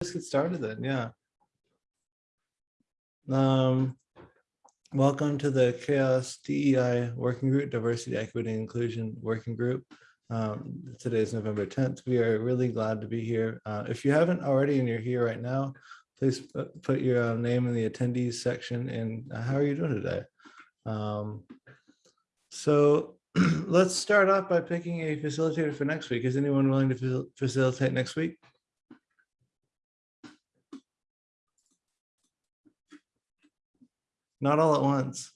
let's get started then, yeah. Um, welcome to the CHAOSS DEI Working Group, Diversity, Equity, and Inclusion Working Group. Um, today is November 10th. We are really glad to be here. Uh, if you haven't already and you're here right now, please put your uh, name in the attendees section and uh, how are you doing today? Um, so let's start off by picking a facilitator for next week. Is anyone willing to facil- facilitate next week? Not all at once.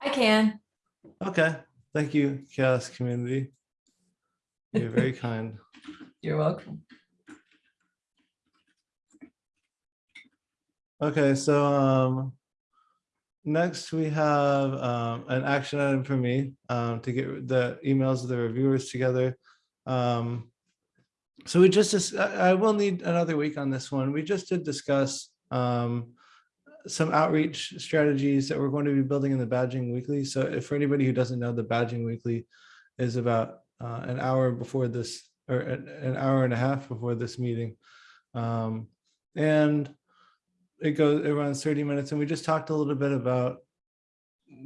I can. Okay, thank you, CHAOSS Community. You're very kind. You're welcome. Okay, so um, next we have um, an action item for me um, to get the emails of the reviewers together. Um, so we just, I will need another week on this one. We just did discuss um, some outreach strategies that we're going to be building in the badging weekly. So if for anybody who doesn't know, the badging weekly is about uh, an hour before this, or an hour and a half before this meeting. Um, And it goes, it runs 30 minutes and we just talked a little bit about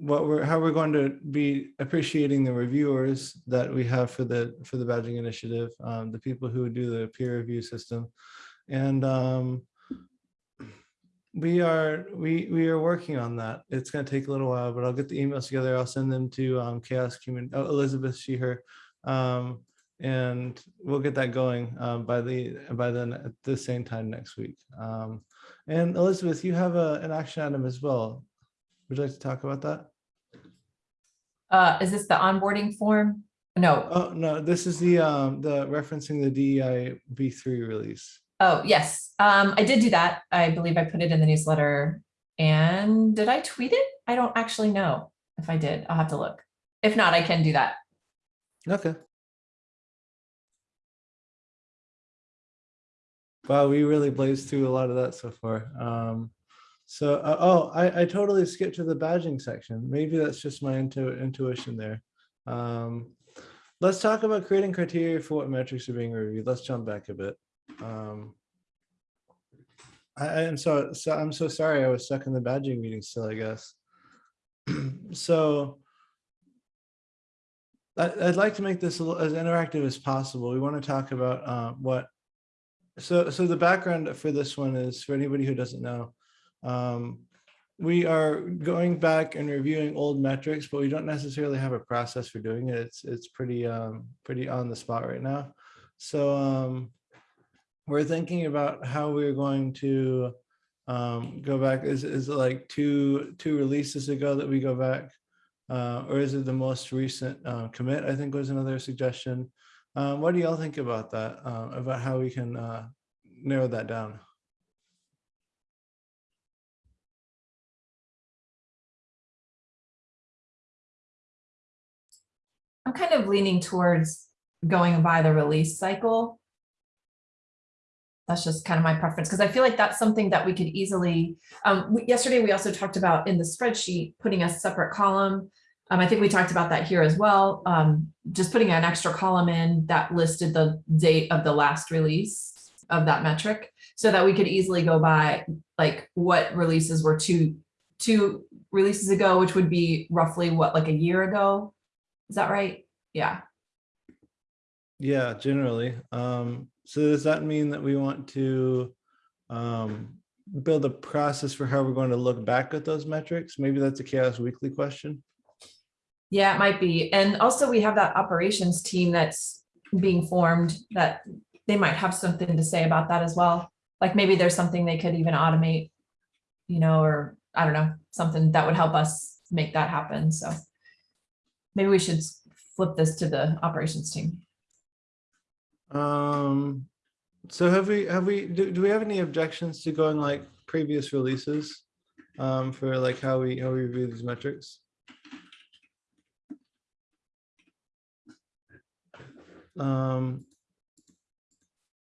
what we're, how we're going to be appreciating the reviewers that we have for the, for the badging initiative, um, the people who do the peer review system. And um, we are, we, we are working on that. It's going to take a little while, but I'll get the emails together. I'll send them to um, CHAOSS Community, Elizabeth Sheeher. Um, and we'll get that going um, by the, by then at the same time next week. Um, and Elizabeth, you have a, an action item as well. Would you like to talk about that? Uh, is this the onboarding form? No. Oh, no, this is the, um, the referencing the DEI B3 release. Oh, yes. Um, I did do that. I believe I put it in the newsletter. And did I tweet it? I don't actually know if I did. I'll have to look. If not, I can do that. Okay. Wow, we really blazed through a lot of that so far. Um, so, uh, oh, I, I totally skipped to the badging section. Maybe that's just my intu intuition there. Um, let's talk about creating criteria for what metrics are being reviewed. Let's jump back a bit. Um, I, am so, so I'm so sorry I was stuck in the badging meeting still, I guess. so I, I'd like to make this as interactive as possible. We want to talk about uh, what so, so the background for this one is for anybody who doesn't know, um, we are going back and reviewing old metrics, but we don't necessarily have a process for doing it. It's it's pretty um, pretty on the spot right now. So um, we're thinking about how we're going to um, go back. Is is it like two two releases ago that we go back, uh, or is it the most recent uh, commit? I think was another suggestion. Um, what do y'all think about that? Uh, about how we can uh, narrow that down? I'm kind of leaning towards going by the release cycle. That's just kind of my preference because I feel like that's something that we could easily, um, we- yesterday we also talked about in the spreadsheet, putting a separate column. Um, I think we talked about that here as well. Um, just putting an extra column in that listed the date of the last release of that metric so that we could easily go by like what releases were two, two releases ago, which would be roughly what, like a year ago? Is that right? Yeah. Yeah, generally. Um, so does that mean that we want to um, build a process for how we're going to look back at those metrics? Maybe that's a CHAOSS weekly question. Yeah, it might be. And also we have that operations team that's being formed that they might have something to say about that as well. Like maybe there's something they could even automate, you know, or I don't know, something that would help us make that happen. So maybe we should flip this to the operations team. Um, so have we, have we, do, do we have any objections to going like previous releases? Um, for like how we, how we review these metrics? Um,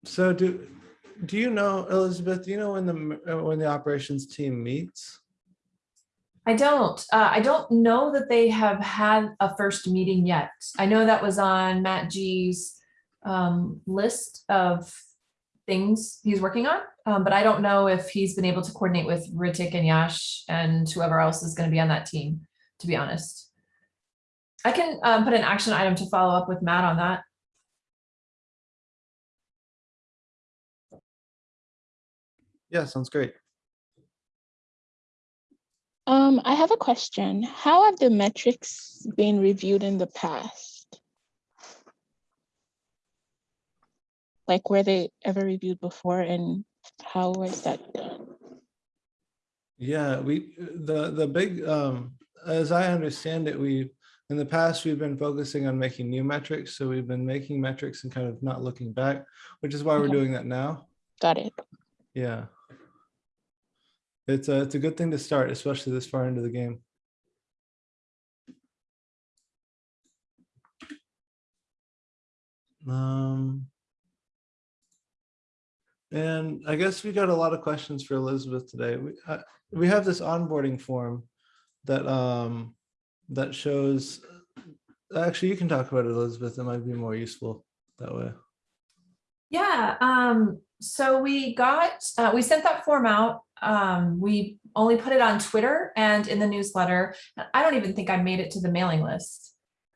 so do, do you know, Elizabeth, do you know when the, when the operations team meets? I don't, uh, I don't know that they have had a first meeting yet. I know that was on Matt G's um, list of things he's working on. Um, but I don't know if he's been able to coordinate with Ritik and Yash and whoever else is going to be on that team, to be honest. I can um, put an action item to follow up with Matt on that. Yeah, sounds great. Um, I have a question. How have the metrics been reviewed in the past? Like, were they ever reviewed before and how was that done? Yeah, we, the, the big, um, as I understand it, we, in the past, we've been focusing on making new metrics. So we've been making metrics and kind of not looking back, which is why we're doing that now. Got it. Yeah. It's a, it's a good thing to start, especially this far into the game. Um. And I guess we got a lot of questions for Elizabeth today. We, uh, we have this onboarding form that, um, that shows, actually, you can talk about it, Elizabeth. It might be more useful that way. Yeah, um, so we got, uh, we sent that form out. Um, we only put it on Twitter and in the newsletter. I don't even think I made it to the mailing list.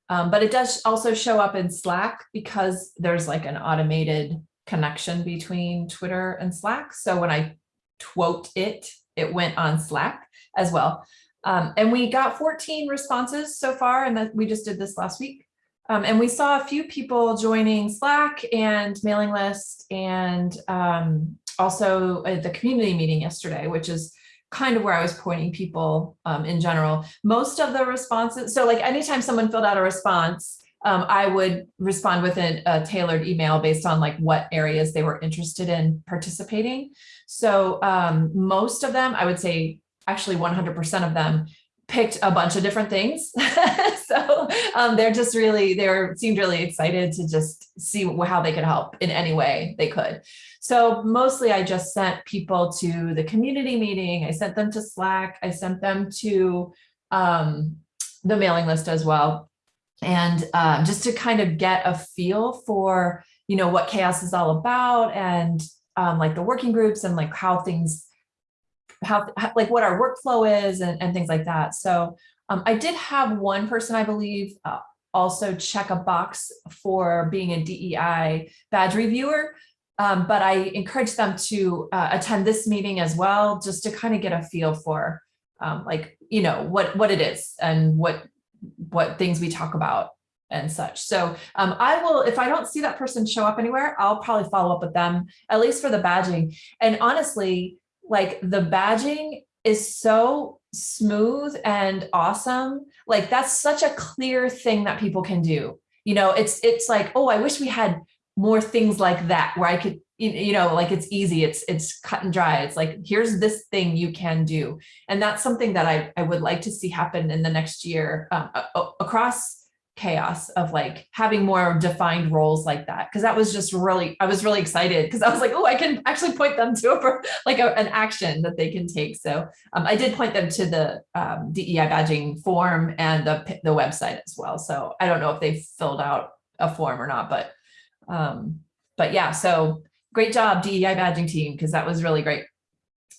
Um, but it does also show up in Slack because there's like an automated connection between Twitter and Slack. So when I quote it, it went on Slack as well. Um, and we got 14 responses so far, and that we just did this last week. Um, and we saw a few people joining Slack and mailing list and um, also at the community meeting yesterday, which is kind of where I was pointing people um, in general. Most of the responses, so like anytime someone filled out a response, um, I would respond with a, a tailored email based on like what areas they were interested in participating. So um, most of them, I would say actually 100% of them picked a bunch of different things. so um, they're just really, they were, seemed really excited to just see how they could help in any way they could. So mostly I just sent people to the community meeting. I sent them to Slack. I sent them to um, the mailing list as well. And um, just to kind of get a feel for, you know, what CHAOSS is all about and um, like the working groups and like how things how, like what our workflow is and, and things like that. So um, I did have one person, I believe, uh, also check a box for being a DEI badge reviewer. Um, but I encourage them to uh, attend this meeting as well, just to kind of get a feel for um, like, you know, what, what it is and what, what things we talk about and such. So um, I will, if I don't see that person show up anywhere, I'll probably follow up with them, at least for the badging. And honestly, like the badging is so smooth and awesome. Like that's such a clear thing that people can do. You know, it's it's like, oh, I wish we had more things like that where I could, you know, like it's easy, it's it's cut and dry. It's like, here's this thing you can do. And that's something that I, I would like to see happen in the next year um, across CHAOSS of like having more defined roles like that. Cause that was just really, I was really excited because I was like, oh, I can actually point them to a, like a, an action that they can take. So um, I did point them to the um, DEI badging form and the, the website as well. So I don't know if they filled out a form or not, but um, but yeah, so great job DEI badging team, because that was really great.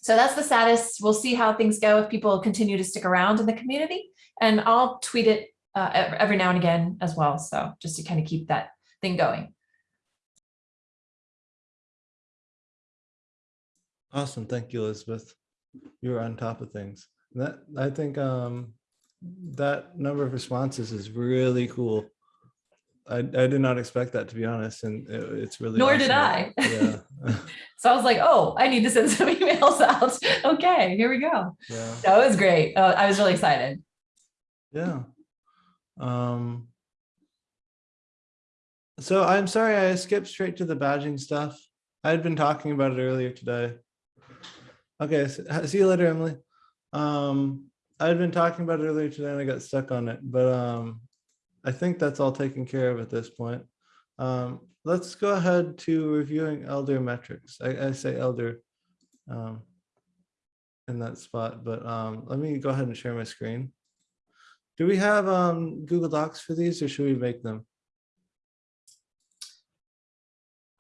So that's the status. We'll see how things go if people continue to stick around in the community and I'll tweet it uh, every now and again as well. So just to kind of keep that thing going. Awesome. Thank you, Elizabeth. You're on top of things. That, I think, um, that number of responses is really cool. I, I did not expect that, to be honest, and it- it's really. Nor did. I. Yeah, So I was like, oh, I need to send some emails out. Okay, here we go. yeah, That was great. Uh, I was really excited. yeah. Um. So I'm sorry, I skipped straight to the badging stuff. I had been talking about it earlier today. Okay, s- ha- see you later, Emily. Um, I had been talking about it earlier today and I got stuck on it, but um, I think that's all taken care of at this point. Um, let's go ahead to reviewing elder metrics. I, I say elder um, in that spot, but um, let me go ahead and share my screen. Do we have um, Google Docs for these or should we make them?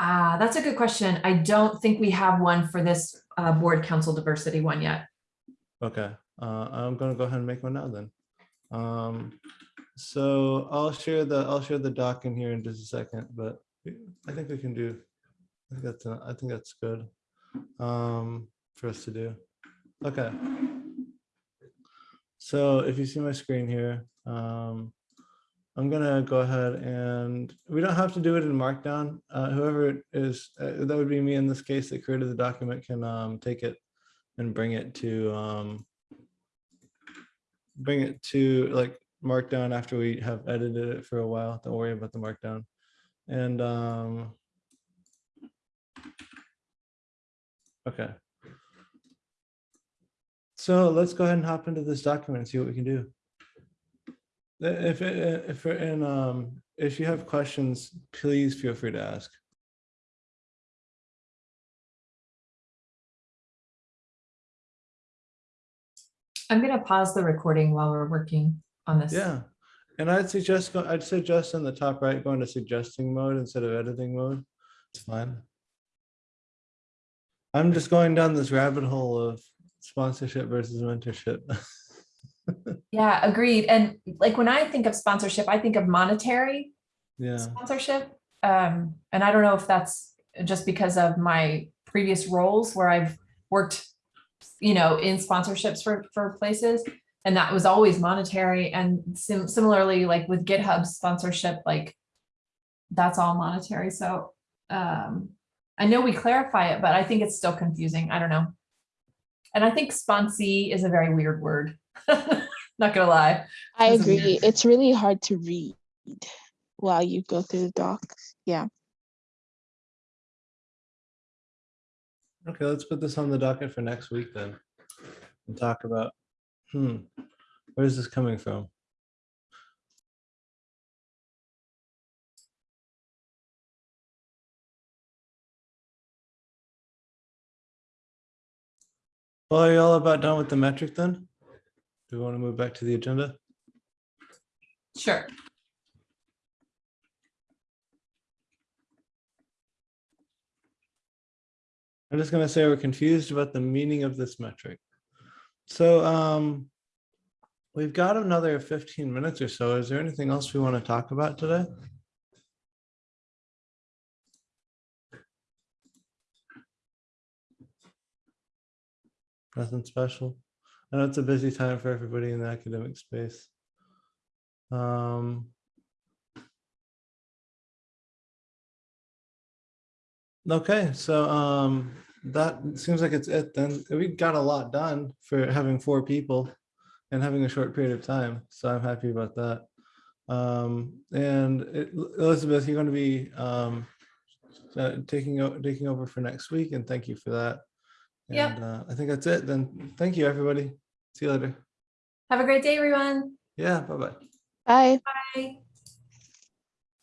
Ah, that's a good question. I don't think we have one for this uh, board council diversity one yet. Okay, uh, I'm gonna go ahead and make one now then. So I'll share the, I'll share the doc in here in just a second, but I think we can do. I think that's, I think that's good. Um, for us to do. Okay. So if you see my screen here, um, I'm gonna go ahead and, we don't have to do it in Markdown. Uh, whoever is, uh, that would be me in this case that created the document can, um, take it and bring it to, um, bring it to like markdown after we have edited it for a while. Don't worry about the markdown. And, um, okay. So let's go ahead and hop into this document and see what we can do. If, if, we're in, um, if you have questions, please feel free to ask. I'm gonna pause the recording while we're working on this. Yeah, and I'd suggest, go- I'd suggest in the top right, going to suggesting mode instead of editing mode. It's fine. I'm just going down this rabbit hole of sponsorship versus mentorship. Yeah, agreed. And like when I think of sponsorship, I think of monetary Yeah, sponsorship. Um, and I don't know if that's just because of my previous roles where I've worked, you know, in sponsorships for, for places. And that was always monetary and sim- similarly, like with GitHub sponsorship, like that's all monetary. So, um, I know we clarify it, but I think it's still confusing. I don't know. And I think sponsee is a very weird word. Not gonna lie. I Doesn't agree. matter. It's really hard to read while you go through the docs. Yeah. okay, let's put this on the docket for next week then. And talk about, hmm, where is this coming from? Well, are you all about done with the metric then? Do we want to move back to the agenda? Sure. I'm just gonna say we're confused about the meaning of this metric. So um, we've got another 15 minutes or so. Is there anything else we want to talk about today? Nothing special. I know it's a busy time for everybody in the academic space. Um, Okay, so um, that seems like it's it then. We got a lot done for having four people and having a short period of time. So I'm happy about that. Um, and it- Elizabeth, you're going to be um, uh, taking taking over for next week, and thank you for that. Yep. And uh, I think that's it. Then thank you, everybody. See you later. Have a great day, everyone. Yeah, bye bye. Bye. Bye.